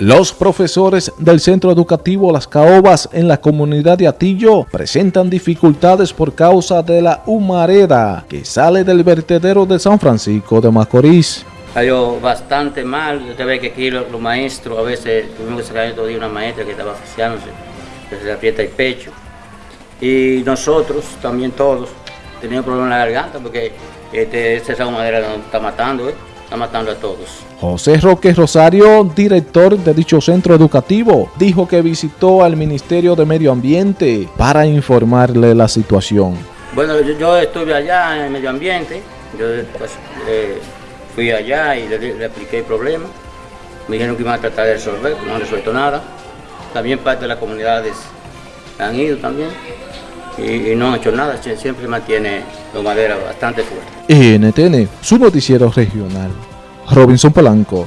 Los profesores del Centro Educativo Las Caobas en la comunidad de Atillo presentan dificultades por causa de la humareda que sale del vertedero de San Francisco de Macorís. Salió bastante mal, usted ve que aquí los, maestros, a veces tuvimos que sacar todavía una maestra que estaba asfixiándose, que se le aprieta el pecho. Y nosotros, también todos, teníamos problemas en la garganta porque este, esa humadera nos está matando, ¿eh? Está matando a todos. José Roque Rosario, director de dicho centro educativo, dijo que visitó al Ministerio de Medio Ambiente para informarle la situación. Bueno, yo, estuve allá en el medio ambiente, yo pues, eh, fui allá y le, expliqué el problema. Me dijeron que iban a tratar de resolver, no han resuelto nada. También parte de las comunidades han ido también y, no han hecho nada, siempre mantiene la madera bastante fuerte. NTN, su noticiero regional. Robinson Polanco.